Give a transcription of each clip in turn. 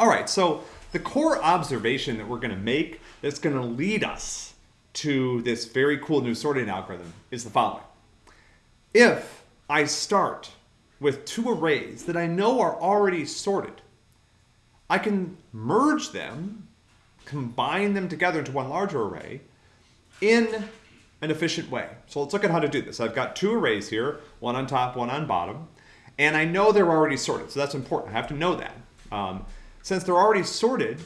All right, so the core observation that we're going to make that's going to lead us to this very cool new sorting algorithm is the following. If I start with two arrays that I know are already sorted, I can merge them, combine them together into one larger array in an efficient way. So let's look at how to do this. I've got two arrays here, one on top, one on bottom, and I know they're already sorted, so that's important. I have to know that. Um, since they're already sorted,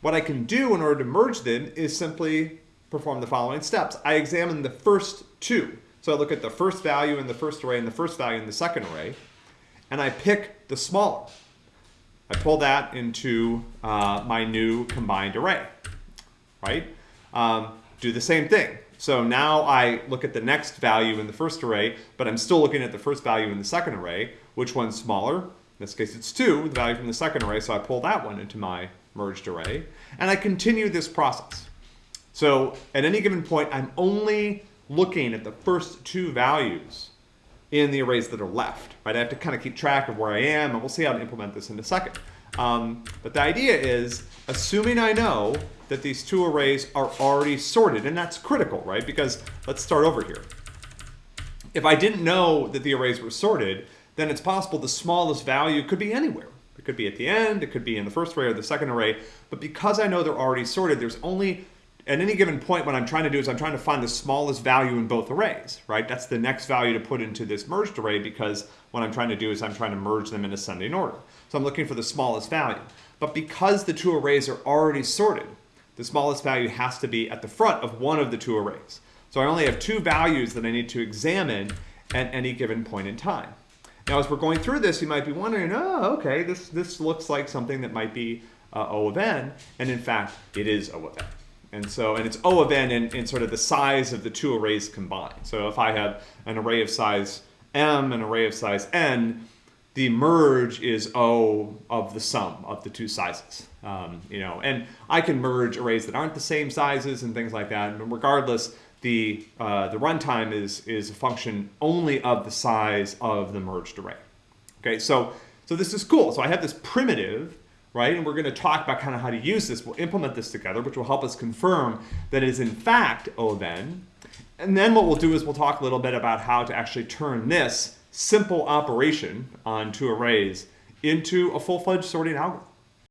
what I can do in order to merge them is simply perform the following steps. I examine the first two. So I look at the first value in the first array and the first value in the second array, and I pick the smaller. I pull that into uh, my new combined array, right? Um, do the same thing. So now I look at the next value in the first array, but I'm still looking at the first value in the second array. Which one's smaller? In this case, it's 2, the value from the second array, so I pull that one into my merged array. And I continue this process. So at any given point, I'm only looking at the first two values in the arrays that are left. Right? I have to kind of keep track of where I am, and we'll see how to implement this in a second. Um, but the idea is, assuming I know that these two arrays are already sorted, and that's critical, right? Because let's start over here. If I didn't know that the arrays were sorted, then it's possible the smallest value could be anywhere. It could be at the end, it could be in the first array or the second array, but because I know they're already sorted, there's only, at any given point, what I'm trying to do is I'm trying to find the smallest value in both arrays, right? That's the next value to put into this merged array because what I'm trying to do is I'm trying to merge them in ascending order. So I'm looking for the smallest value. But because the two arrays are already sorted, the smallest value has to be at the front of one of the two arrays. So I only have two values that I need to examine at any given point in time. Now, as we're going through this, you might be wondering, oh, okay, this, this looks like something that might be uh, O of n, and in fact, it is O of n. And so, and it's O of n in, in sort of the size of the two arrays combined. So if I have an array of size m, an array of size n, the merge is O of the sum of the two sizes. Um, you know, and I can merge arrays that aren't the same sizes and things like that. And regardless, the, uh, the runtime is, is a function only of the size of the merged array. Okay, so, so this is cool. So I have this primitive, right? And we're going to talk about kind of how to use this. We'll implement this together, which will help us confirm that it is in fact O of n. And then what we'll do is we'll talk a little bit about how to actually turn this simple operation on two arrays into a full-fledged sorting algorithm.